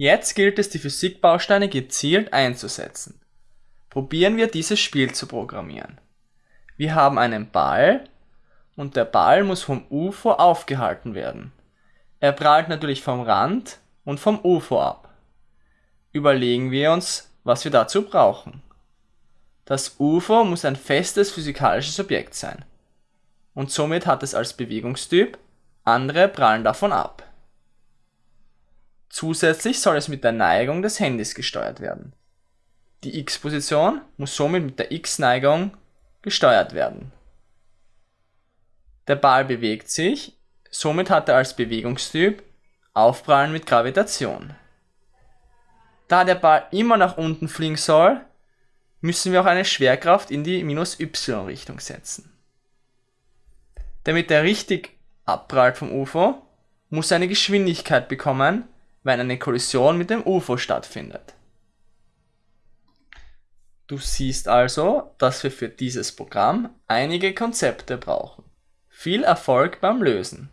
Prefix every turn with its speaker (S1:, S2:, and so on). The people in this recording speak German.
S1: Jetzt gilt es, die Physikbausteine gezielt einzusetzen. Probieren wir dieses Spiel zu programmieren. Wir haben einen Ball und der Ball muss vom UFO aufgehalten werden. Er prallt natürlich vom Rand und vom UFO ab. Überlegen wir uns, was wir dazu brauchen. Das UFO muss ein festes physikalisches Objekt sein und somit hat es als Bewegungstyp, andere prallen davon ab. Zusätzlich soll es mit der Neigung des Handys gesteuert werden. Die x-Position muss somit mit der x-Neigung gesteuert werden. Der Ball bewegt sich, somit hat er als Bewegungstyp Aufprallen mit Gravitation. Da der Ball immer nach unten fliegen soll, müssen wir auch eine Schwerkraft in die minus y-Richtung setzen. Damit er richtig abprallt vom UFO, muss er eine Geschwindigkeit bekommen, wenn eine Kollision mit dem UFO stattfindet. Du siehst also, dass wir für dieses Programm einige Konzepte brauchen. Viel Erfolg beim Lösen!